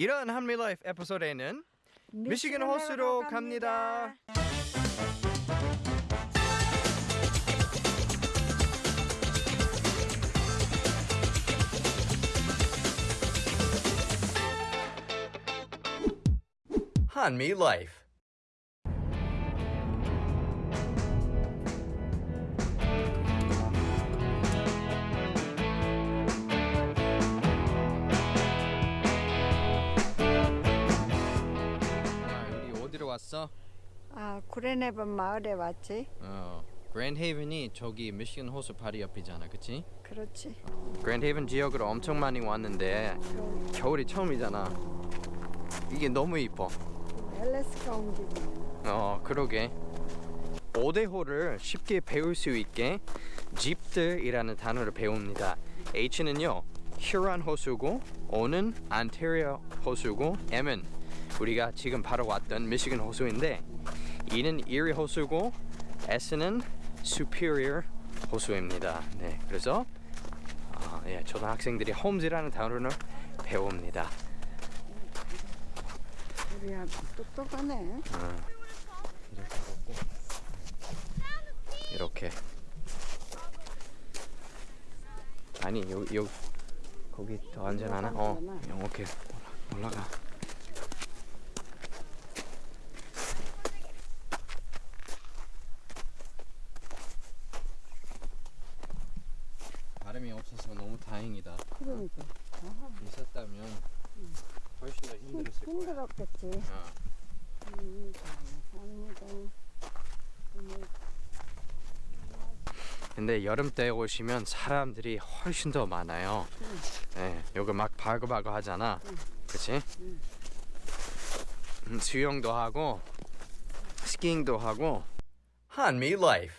이런 한미 라이프 에피소드에는 미시간 호수로 갑니다. 한미 라이프 아 구레네번 마을에 왔지. 어, 그랜드 헤이븐이 저기 미시간 호수 바로 옆이잖아, 그치? 그렇지. 그랜드 헤이븐 지역으로 엄청 많이 왔는데 겨울이 처음이잖아. 이게 너무 이뻐. 엘래스카 온 기분. 어, 그러게. 오대호를 쉽게 배울 수 있게 집들이라는 단어를 배웁니다. H는요, 휴란 호수고, O는 안테리어 호수고, M은 우리가 지금 바로 왔던 미시간 호수인데, E는 이리 호수고, S는 superior 호수입니다. 네, 그래서 아, 예, 초등학생들이 홈즈라는 단어를 배웁니다. 우리 아주 똑똑하네. 어, 이렇게 걷고 이렇게 아니 요, 요 거기 더 안전하나? 어? 오케이 올라- 올라가 바람이 없어서 너무 다행이다 그러니까. 아하, 있었다면 훨씬 더 힘- 힘들었을 거야 힘들었겠지. 어. 음, 근데 여름 때 오시면 사람들이 훨씬 더 많아요. 네, 여기 막 바글바글 하잖아. 그치? 응. 음, 수영도 하고 스키잉도 하고 한미 라이프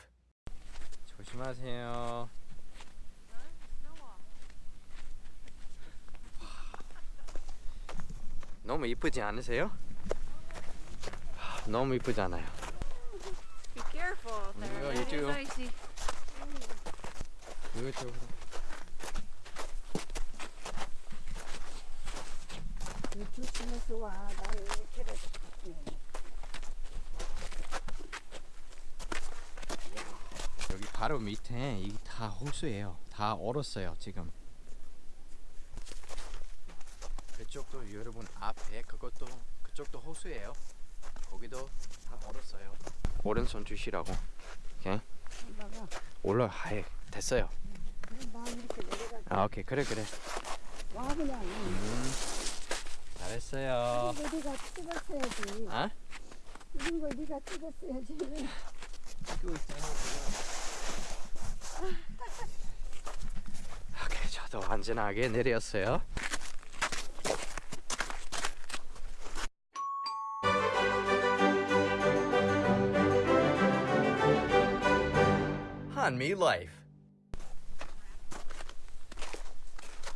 조심하세요. 너무 이쁘지 않으세요? 하, 너무 이쁘잖아요. Be careful there. Yeah, That you is too. icy. 이쪽으로. 이 조심해서 와. 난 이렇게라도. 여기 바로 밑에 이게 다 호수예요. 다 얼었어요 지금. 그쪽도 여러분 앞에 그것도 그쪽도 호수예요. 거기도 다 얼었어요. 오른손 주시라고. 오케이. 올라 하에 됐어요. 아 오케이 그래 그래. 와, 그냥. 음, 잘했어요. 이거 네가 찍었어야지. 아? 이런 거 네가 찍었어야지. 찍고 있어요. 오케이 저도 안전하게 내렸어요. 한미 라이프.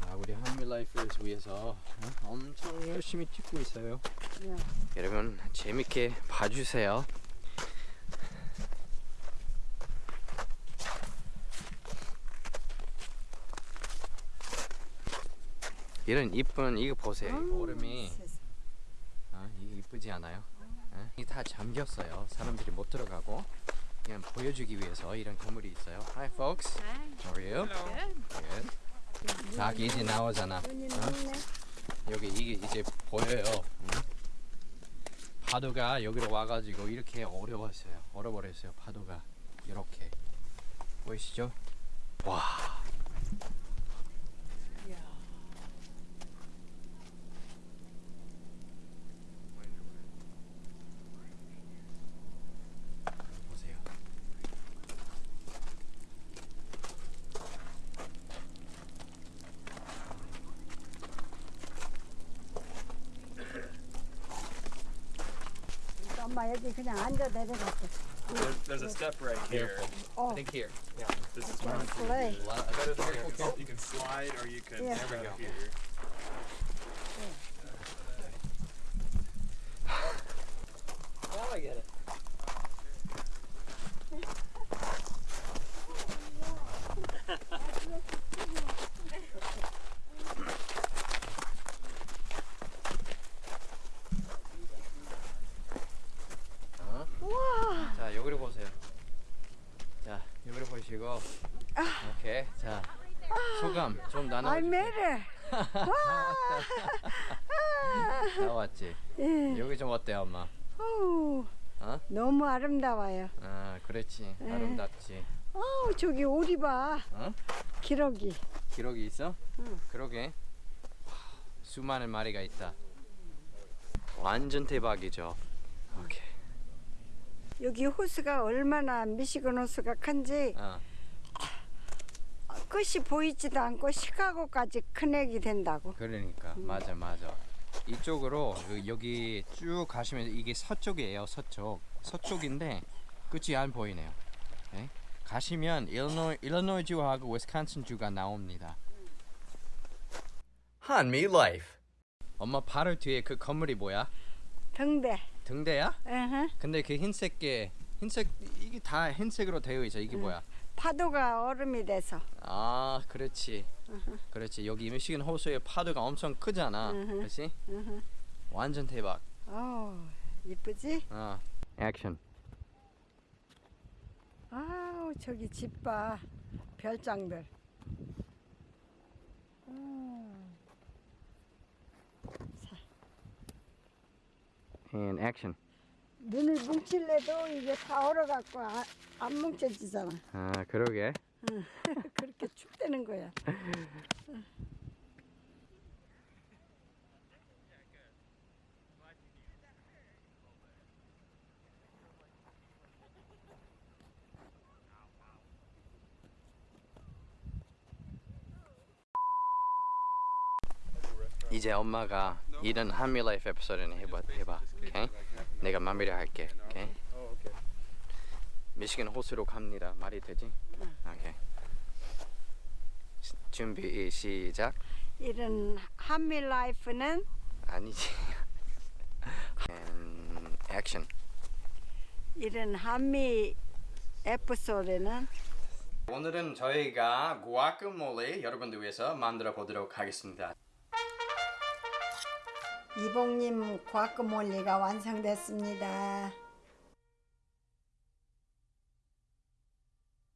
아 우리 한미 라이프를 위해서 어? 엄청 열심히 찍고 있어요. 야, 여러분 재밌게 봐주세요. 이런 이쁜 이거 보세요. 이 얼음이. 아, 이쁘지 않아요? 예? 이게 다 잠겼어요. 사람들이 못 들어가고 그냥 보여주기 위해서 이런 건물이 있어요. Hi folks, Hi. how are you? Good. Good. 자기 이제 나오잖아. 어? 여기 이게 이제 보여요. 응? 파도가 여기로 와가지고 이렇게 어려웠어요. 얼어버렸어요. 파도가 이렇게 보이시죠? 와. 엄마 여기 그냥 앉아 내려갈게. There's, there's a step right here. 어, I think here. Yeah, this is where 플레이. A lot of- you can, you can slide or you can Yeah. there we go. here. 그리고 오케이 자 소감 좀 아이 나눠주세요. 매래. 나왔지. 예. 여기 좀 어때 엄마? 어우, 어? 너무 아름다워요. 아 그렇지 네. 아름답지. 어우 저기 오리 봐. 어? 기러기. 기록이 있어? 응. 그러게 수많은 마리가 있다. 완전 대박이죠. 오케이. 여기 호수가 얼마나 미시건 호수가 큰지 어. 끝이 보이지도 않고 시카고까지 연결이 된다고. 그러니까 맞아 맞아 이쪽으로 그 여기 쭉 가시면 이게 서쪽이에요 서쪽 서쪽인데 끝이 안 보이네요 네? 가시면 일리노이, 일리노이주하고 위스콘신주가 나옵니다 한미 라이프 엄마 바로 뒤에 그 건물이 뭐야? 등대. 등대야? 으흠. 근데 그 흰색 게 흰색 이게 다 흰색으로 되어 있어 이게 뭐야? 파도가 얼음이 돼서. 아 그렇지 그렇지 여기 미시간 호수의 파도가 엄청 크잖아 음흠. 그렇지? 으흠. 완전 대박 어, 이쁘지? 어 액션 아우 저기 집 봐. 별장들. 음. And action 눈을 뭉칠래도 이게 다 얼어갖고 아, 안 뭉쳐지잖아. 아 그러게 그렇게 춥다는 거야. 이제 엄마가 이런 한미 라이프 에피소드는 해봐 해봐 오케이? 내가 마무리 할게. 오케이? Oh, okay. 미시간 호수로 갑니다. 말이 되지? 오케이. 시- 준비 시작. 이런 한미 라이프는? 아니지. Action. 이런 한미 에피소드는? 오늘은 저희가 구아카몰레 여러분들 위해서 만들어 보도록 하겠습니다 이봉님 과크몰리가 완성됐습니다.